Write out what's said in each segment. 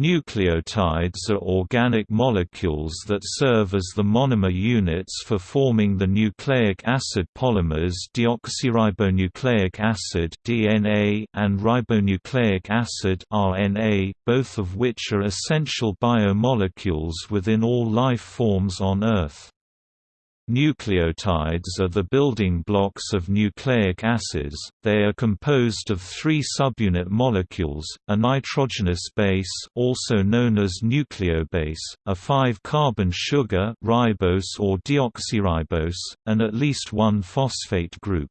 Nucleotides are organic molecules that serve as the monomer units for forming the nucleic acid polymers deoxyribonucleic acid (DNA) and ribonucleic acid (RNA), both of which are essential biomolecules within all life forms on Earth. Nucleotides are the building blocks of nucleic acids, they are composed of three subunit molecules, a nitrogenous base also known as nucleobase, a 5-carbon sugar ribose or deoxyribose, and at least one phosphate group.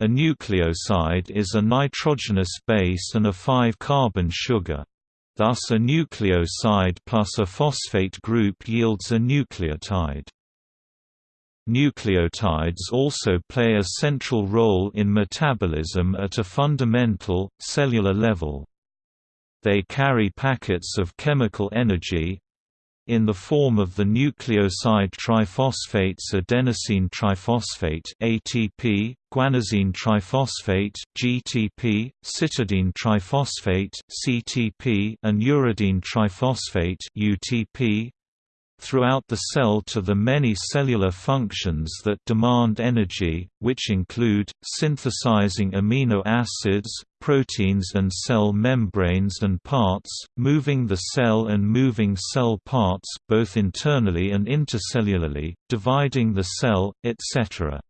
A nucleoside is a nitrogenous base and a 5-carbon sugar. Thus a nucleoside plus a phosphate group yields a nucleotide. Nucleotides also play a central role in metabolism at a fundamental, cellular level. They carry packets of chemical energy, in the form of the nucleoside triphosphates adenosine triphosphate ATP, guanosine triphosphate GTP, cytidine triphosphate CTP, and uridine triphosphate UTP, throughout the cell to the many cellular functions that demand energy, which include, synthesizing amino acids, proteins and cell membranes and parts, moving the cell and moving cell parts both internally and intercellularly, dividing the cell, etc.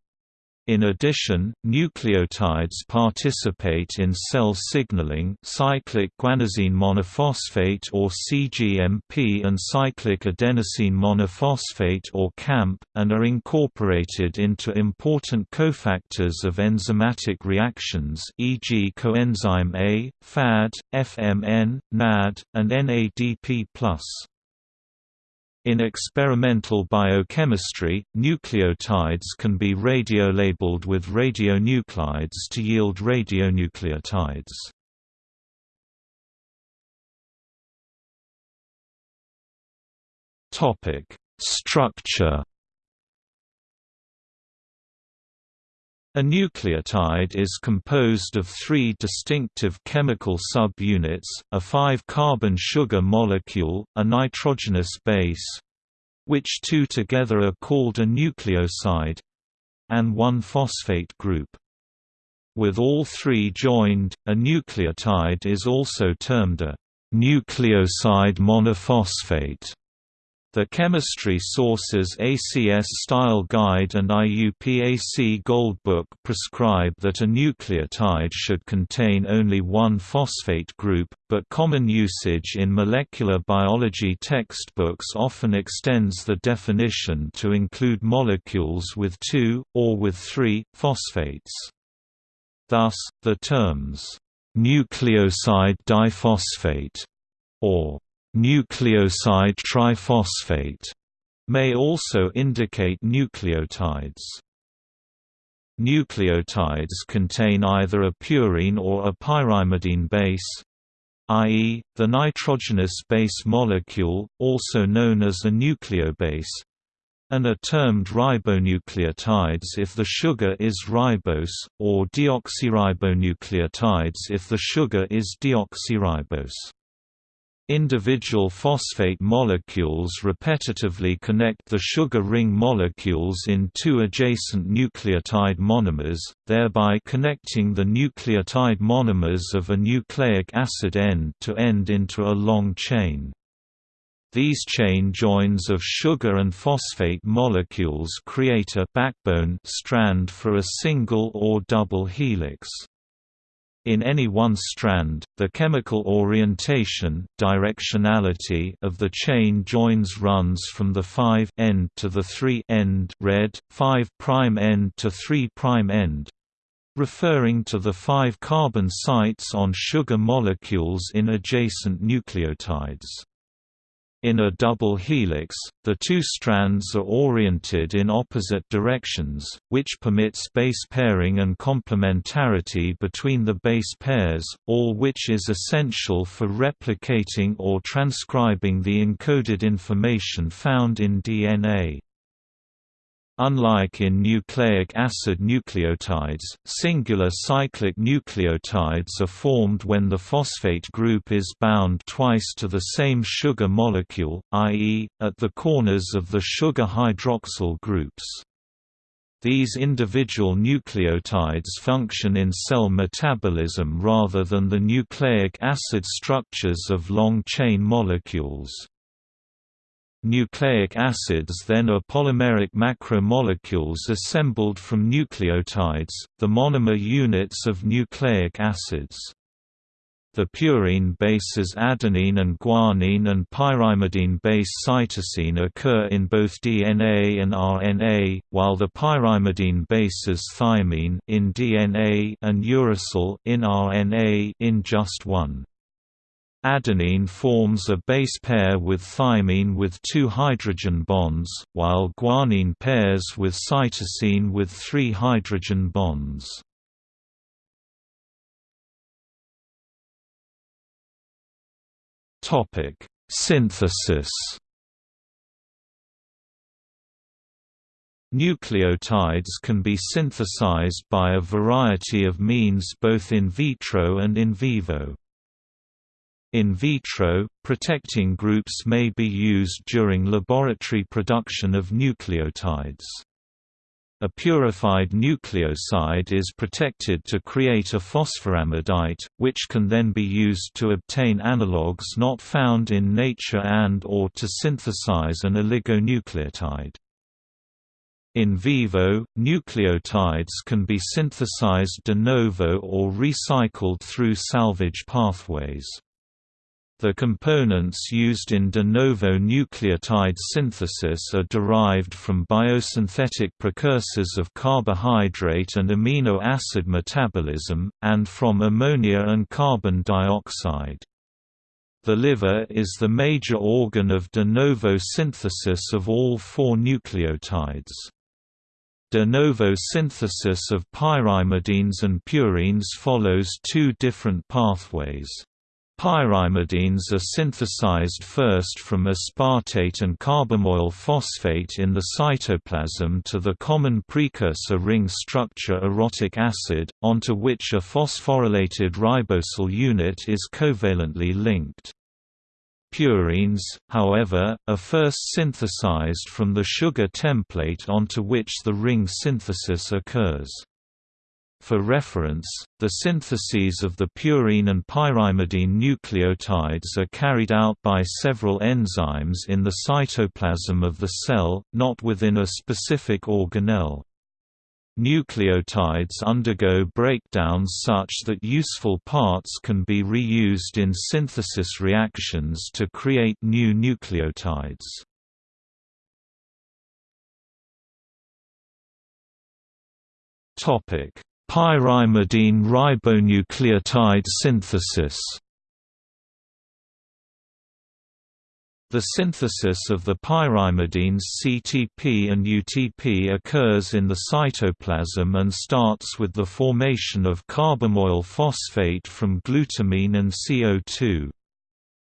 In addition, nucleotides participate in cell signaling cyclic guanosine monophosphate or CGMP and cyclic adenosine monophosphate or CAMP, and are incorporated into important cofactors of enzymatic reactions e.g. coenzyme A, FAD, FMN, NAD, and NADP+. In experimental biochemistry, nucleotides can be radiolabeled with radionuclides to yield radionucleotides. Structure. A nucleotide is composed of three distinctive chemical sub-units, a 5-carbon sugar molecule, a nitrogenous base—which two together are called a nucleoside—and one phosphate group. With all three joined, a nucleotide is also termed a nucleoside monophosphate. The chemistry sources ACS Style Guide and IUPAC Goldbook prescribe that a nucleotide should contain only one phosphate group, but common usage in molecular biology textbooks often extends the definition to include molecules with two, or with three, phosphates. Thus, the terms, nucleoside diphosphate, or Nucleoside triphosphate may also indicate nucleotides. Nucleotides contain either a purine or a pyrimidine base, i.e., the nitrogenous base molecule, also known as a nucleobase, and are termed ribonucleotides if the sugar is ribose, or deoxyribonucleotides if the sugar is deoxyribose. Individual phosphate molecules repetitively connect the sugar ring molecules in two adjacent nucleotide monomers, thereby connecting the nucleotide monomers of a nucleic acid end-to-end into a long chain. These chain joins of sugar and phosphate molecules create a backbone strand for a single or double helix. In any one strand, the chemical orientation directionality of the chain joins runs from the 5 end to the 3 end red, 5' end to 3' end, referring to the five carbon sites on sugar molecules in adjacent nucleotides. In a double helix, the two strands are oriented in opposite directions, which permits base pairing and complementarity between the base pairs, all which is essential for replicating or transcribing the encoded information found in DNA. Unlike in nucleic acid nucleotides, singular cyclic nucleotides are formed when the phosphate group is bound twice to the same sugar molecule, i.e., at the corners of the sugar hydroxyl groups. These individual nucleotides function in cell metabolism rather than the nucleic acid structures of long-chain molecules. Nucleic acids then are polymeric macromolecules assembled from nucleotides, the monomer units of nucleic acids. The purine bases adenine and guanine and pyrimidine-base cytosine occur in both DNA and RNA, while the pyrimidine bases thymine in DNA and uracil in RNA in just one. Adenine forms a base pair with thymine with two hydrogen bonds, while guanine pairs with cytosine with three hydrogen bonds. Synthesis Nucleotides can be synthesized by a variety of means both in vitro and in vivo. In vitro, protecting groups may be used during laboratory production of nucleotides. A purified nucleoside is protected to create a phosphoramidite, which can then be used to obtain analogues not found in nature and or to synthesize an oligonucleotide. In vivo, nucleotides can be synthesized de novo or recycled through salvage pathways. The components used in de novo nucleotide synthesis are derived from biosynthetic precursors of carbohydrate and amino acid metabolism, and from ammonia and carbon dioxide. The liver is the major organ of de novo synthesis of all four nucleotides. De novo synthesis of pyrimidines and purines follows two different pathways. Pyrimidines are synthesized first from aspartate and carbamoyl phosphate in the cytoplasm to the common precursor ring structure orotic acid, onto which a phosphorylated ribosyl unit is covalently linked. Purines, however, are first synthesized from the sugar template onto which the ring synthesis occurs. For reference, the syntheses of the purine and pyrimidine nucleotides are carried out by several enzymes in the cytoplasm of the cell, not within a specific organelle. Nucleotides undergo breakdowns such that useful parts can be reused in synthesis reactions to create new nucleotides. Topic Pyrimidine ribonucleotide synthesis The synthesis of the pyrimidines CTP and UTP occurs in the cytoplasm and starts with the formation of carbamoyl phosphate from glutamine and CO2.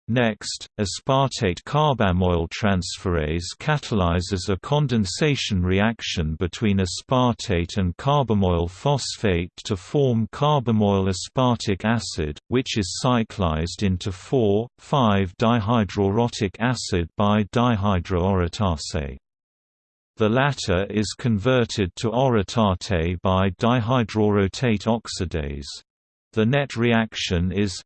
Next, aspartate carbamoyl transferase catalyzes a condensation reaction between aspartate and carbamoyl phosphate to form carbamoyl aspartic acid, which is cyclized into 4,5-dihydroorotic acid by dihydroorotase. The latter is converted to orotate by dihydroorotate oxidase. The net reaction is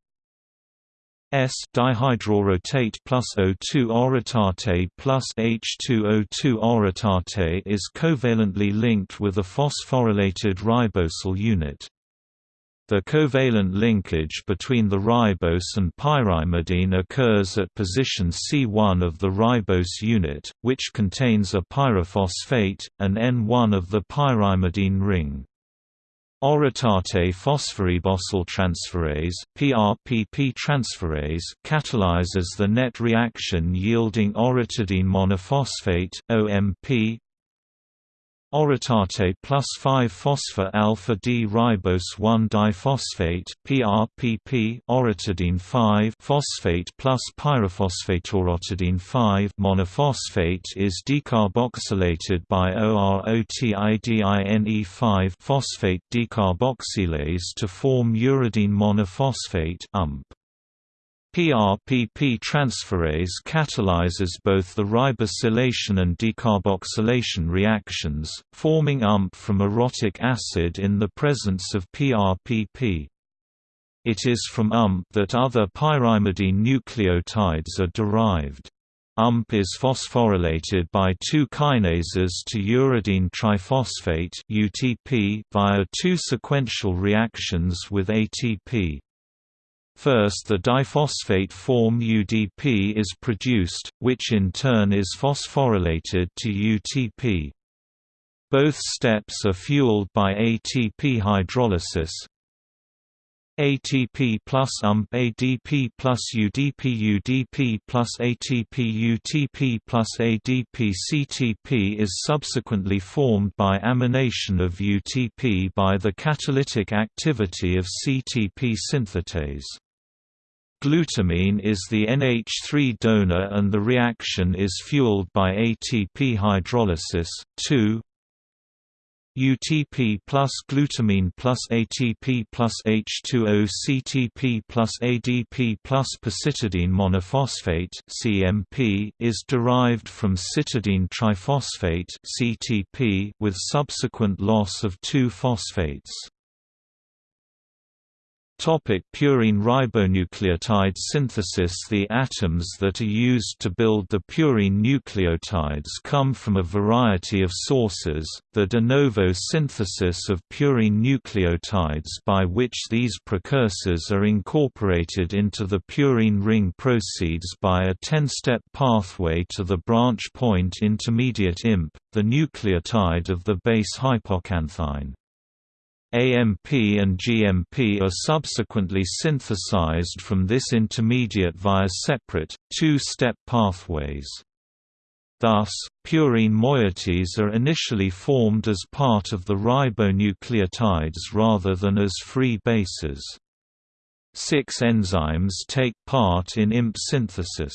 S dihydroorotate plus O2 orotate plus H2O2 orotate is covalently linked with a phosphorylated ribosyl unit. The covalent linkage between the ribose and pyrimidine occurs at position C1 of the ribose unit, which contains a pyrophosphate, and N1 of the pyrimidine ring. Orotate phosphoribosyl transferase (PRPP transferase) catalyzes the net reaction yielding orotidine monophosphate (OMP). Orotate plus 5-phosphor alpha D ribose 1 diphosphate PRPP orotidine 5 phosphate plus pyrophosphate orotidine 5 monophosphate is decarboxylated by OROTIDINE 5 phosphate decarboxylase to form uridine monophosphate UMP. PRPP transferase catalyzes both the ribosylation and decarboxylation reactions, forming UMP from orotic acid in the presence of PRPP. It is from UMP that other pyrimidine nucleotides are derived. UMP is phosphorylated by two kinases to uridine triphosphate via two sequential reactions with ATP. First the diphosphate form UDP is produced, which in turn is phosphorylated to UTP. Both steps are fueled by ATP hydrolysis. ATP plus UMP ADP plus UDP UDP plus ATP UTP plus ADP CTP is subsequently formed by amination of UTP by the catalytic activity of CTP synthetase. Glutamine is the NH3 donor and the reaction is fueled by ATP hydrolysis. 2 UTP plus glutamine plus ATP plus H2O CTP plus ADP plus pacitidine monophosphate CMP is derived from cytidine triphosphate CTP with subsequent loss of two phosphates. Topic purine ribonucleotide synthesis The atoms that are used to build the purine nucleotides come from a variety of sources, the de novo synthesis of purine nucleotides by which these precursors are incorporated into the purine ring proceeds by a 10-step pathway to the branch point intermediate IMP, the nucleotide of the base hypoxanthine. AMP and GMP are subsequently synthesized from this intermediate via separate, two-step pathways. Thus, purine moieties are initially formed as part of the ribonucleotides rather than as free bases. Six enzymes take part in IMP synthesis.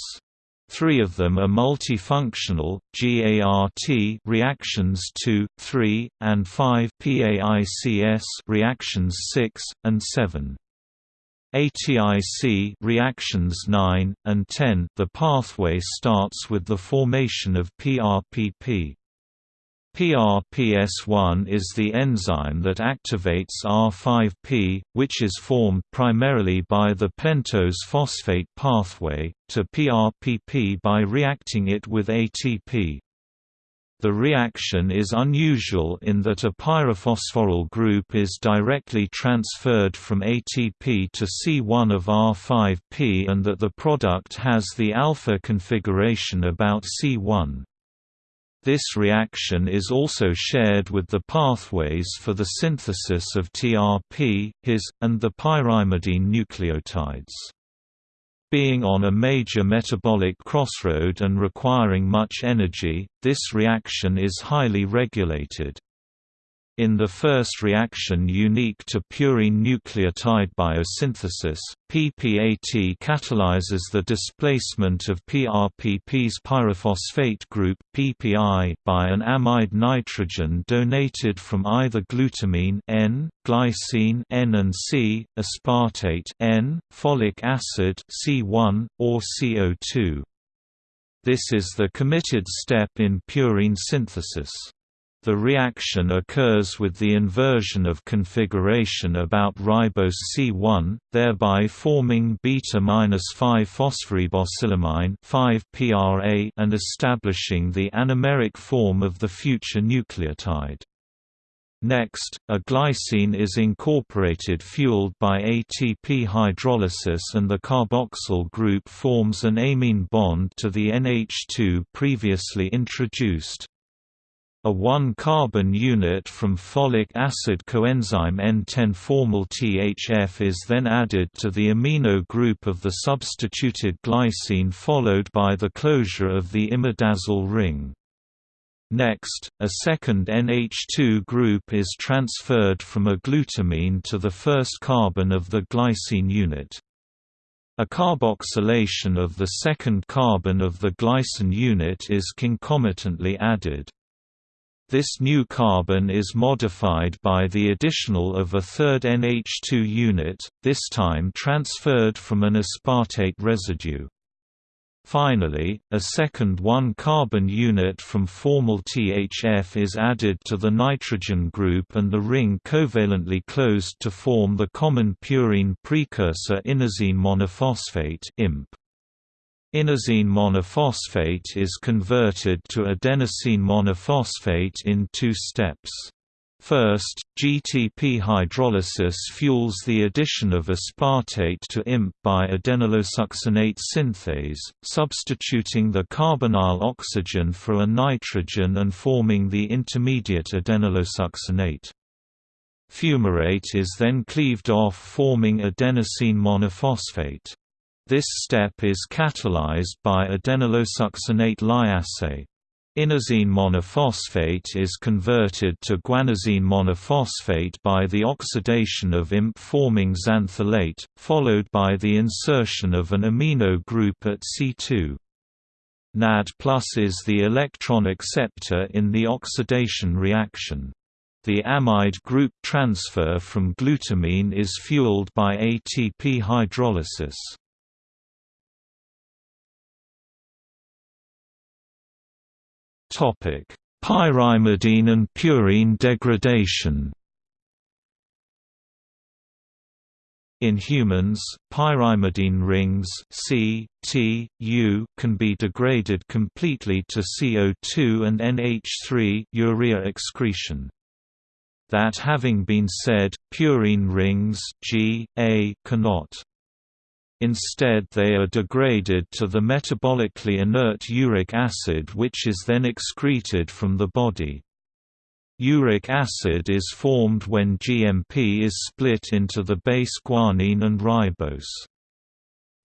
Three of them are multifunctional, GART reactions 2, 3, and 5 PAICS reactions 6, and 7. ATIC reactions 9, and 10 The pathway starts with the formation of PRPP. PRPS1 is the enzyme that activates R5P, which is formed primarily by the pentose phosphate pathway, to PRPP by reacting it with ATP. The reaction is unusual in that a pyrophosphoryl group is directly transferred from ATP to C1 of R5P and that the product has the alpha configuration about C1. This reaction is also shared with the pathways for the synthesis of TRP, HIS, and the pyrimidine nucleotides. Being on a major metabolic crossroad and requiring much energy, this reaction is highly regulated. In the first reaction unique to purine nucleotide biosynthesis, PPAT catalyzes the displacement of PRPP's pyrophosphate group PPI by an amide nitrogen donated from either glutamine N, glycine N and C, aspartate N, folic acid C1, or CO2. This is the committed step in purine synthesis. The reaction occurs with the inversion of configuration about ribose C1, thereby forming beta-5-phosphoribosylamine 5-PRA and establishing the anomeric form of the future nucleotide. Next, a glycine is incorporated fueled by ATP hydrolysis and the carboxyl group forms an amine bond to the NH2 previously introduced. A 1-carbon unit from folic acid coenzyme N10-formyl-THF is then added to the amino group of the substituted glycine followed by the closure of the imidazole ring. Next, a second NH2 group is transferred from a glutamine to the first carbon of the glycine unit. A carboxylation of the second carbon of the glycine unit is concomitantly added. This new carbon is modified by the additional of a third NH2 unit, this time transferred from an aspartate residue. Finally, a second 1-carbon unit from formyl THF is added to the nitrogen group and the ring covalently closed to form the common purine precursor inosine monophosphate IMP. Inosine monophosphate is converted to adenosine monophosphate in two steps. First, GTP hydrolysis fuels the addition of aspartate to IMP by adenylosuccinate synthase, substituting the carbonyl oxygen for a nitrogen and forming the intermediate adenylosuccinate. Fumarate is then cleaved off forming adenosine monophosphate. This step is catalyzed by adenylosuccinate lyase. Inosine monophosphate is converted to guanosine monophosphate by the oxidation of IMP-forming xanthylate, followed by the insertion of an amino group at C2. NAD is the electron acceptor in the oxidation reaction. The amide group transfer from glutamine is fueled by ATP hydrolysis. Topic: Pyrimidine and purine degradation. In humans, pyrimidine rings C, T, U can be degraded completely to CO2 and NH3 urea excretion. That having been said, purine rings G, A cannot. Instead they are degraded to the metabolically inert uric acid which is then excreted from the body. Uric acid is formed when GMP is split into the base guanine and ribose.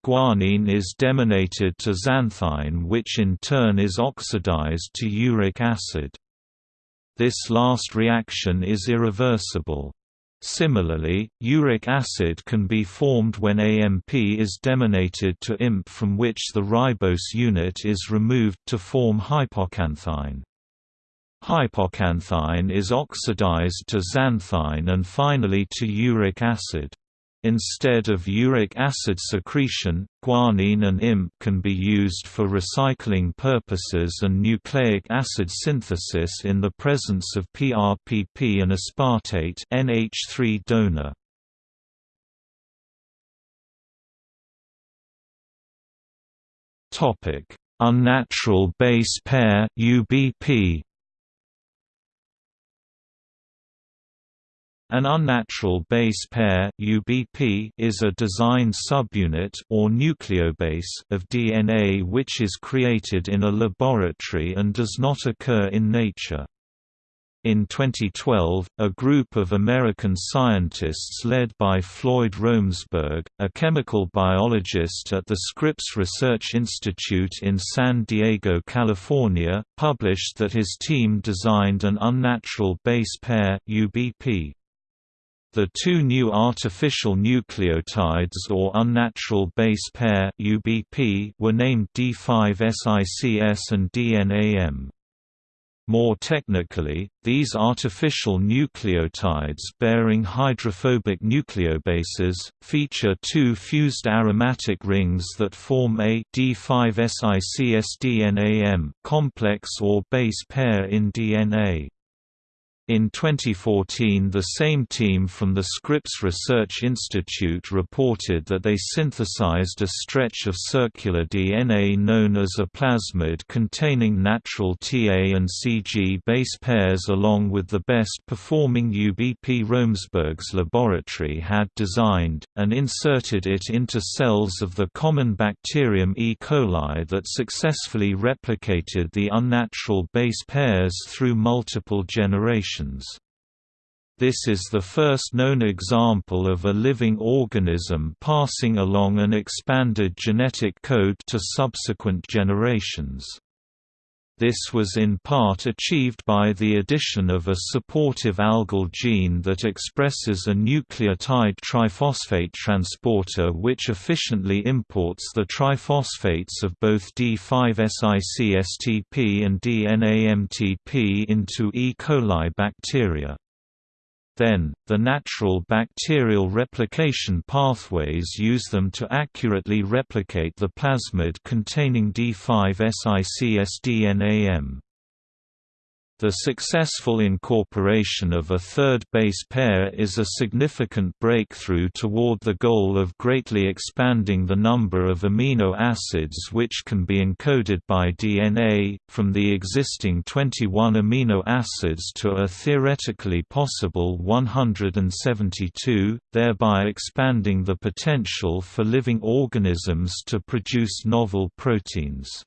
Guanine is deaminated to xanthine which in turn is oxidized to uric acid. This last reaction is irreversible. Similarly, uric acid can be formed when AMP is deaminated to IMP from which the ribose unit is removed to form hypoxanthine. Hypoxanthine is oxidized to xanthine and finally to uric acid. Instead of uric acid secretion, guanine and IMP can be used for recycling purposes and nucleic acid synthesis in the presence of PRPP and aspartate NH3 donor. Topic: Unnatural base pair UBP An unnatural base pair UBP is a design subunit or nucleobase of DNA which is created in a laboratory and does not occur in nature. In 2012, a group of American scientists led by Floyd Romesberg, a chemical biologist at the Scripps Research Institute in San Diego, California, published that his team designed an unnatural base pair UBP. The two new artificial nucleotides or unnatural base pair UBP were named D5SICS and DNAM. More technically, these artificial nucleotides bearing hydrophobic nucleobases, feature two fused aromatic rings that form a D5SICS-DNAM complex or base pair in DNA. In 2014 the same team from the Scripps Research Institute reported that they synthesized a stretch of circular DNA known as a plasmid containing natural TA and CG base pairs along with the best performing UBP Romesberg's laboratory had designed, and inserted it into cells of the common bacterium E. coli that successfully replicated the unnatural base pairs through multiple generations. This is the first known example of a living organism passing along an expanded genetic code to subsequent generations. This was in part achieved by the addition of a supportive algal gene that expresses a nucleotide triphosphate transporter which efficiently imports the triphosphates of both D5SICSTP and DNAMTP into E. coli bacteria. Then, the natural bacterial replication pathways use them to accurately replicate the plasmid containing D5SICS-DNAM. The successful incorporation of a third base pair is a significant breakthrough toward the goal of greatly expanding the number of amino acids which can be encoded by DNA, from the existing 21 amino acids to a theoretically possible 172, thereby expanding the potential for living organisms to produce novel proteins.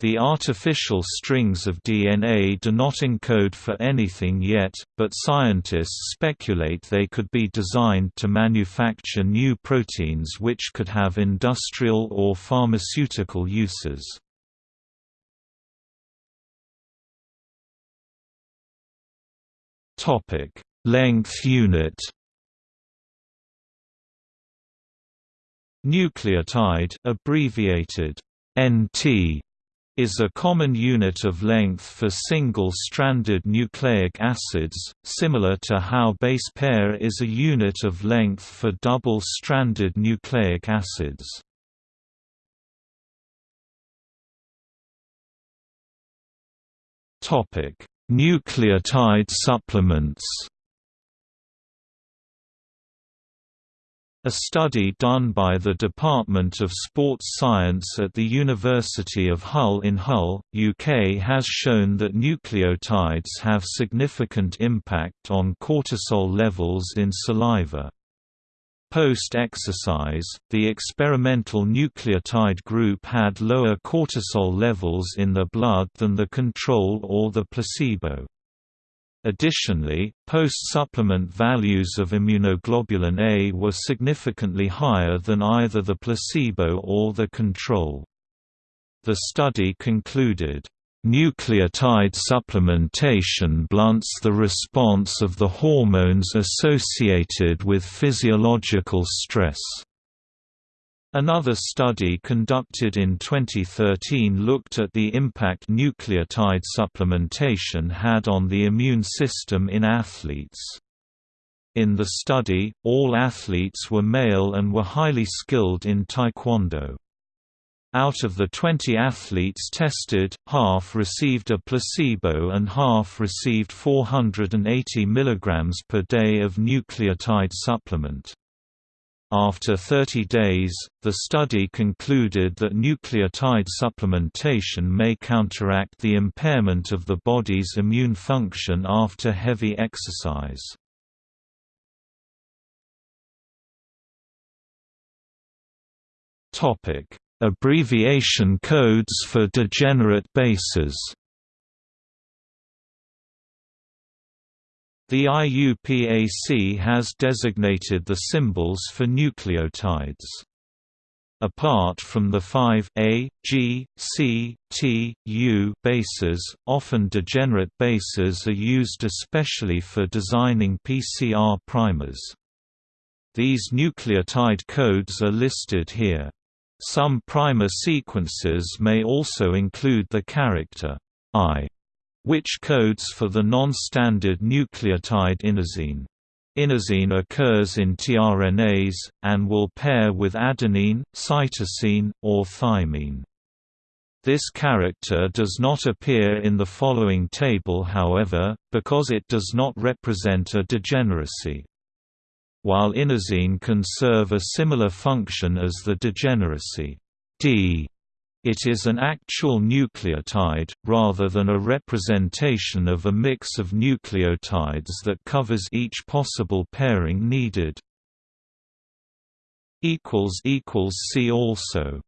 The artificial strings of DNA do not encode for anything yet, but scientists speculate they could be designed to manufacture new proteins which could have industrial or pharmaceutical uses. Length unit Nucleotide abbreviated NT is a common unit of length for single-stranded nucleic acids, similar to how base pair is a unit of length for double-stranded nucleic acids. Nucleotide supplements A study done by the Department of Sports Science at the University of Hull in Hull, UK has shown that nucleotides have significant impact on cortisol levels in saliva. Post-exercise, the experimental nucleotide group had lower cortisol levels in the blood than the control or the placebo. Additionally, post-supplement values of immunoglobulin A were significantly higher than either the placebo or the control. The study concluded, Nucleotide supplementation blunts the response of the hormones associated with physiological stress. Another study conducted in 2013 looked at the impact nucleotide supplementation had on the immune system in athletes. In the study, all athletes were male and were highly skilled in taekwondo. Out of the 20 athletes tested, half received a placebo and half received 480 mg per day of nucleotide supplement. After 30 days, the study concluded that nucleotide supplementation may counteract the impairment of the body's immune function after heavy exercise. Abbreviation codes for degenerate bases The IUPAC has designated the symbols for nucleotides. Apart from the five A, G, C, T, U bases, often degenerate bases are used especially for designing PCR primers. These nucleotide codes are listed here. Some primer sequences may also include the character I which codes for the non-standard nucleotide inosine. Inosine occurs in tRNAs, and will pair with adenine, cytosine, or thymine. This character does not appear in the following table however, because it does not represent a degeneracy. While inosine can serve a similar function as the degeneracy D it is an actual nucleotide, rather than a representation of a mix of nucleotides that covers each possible pairing needed. See also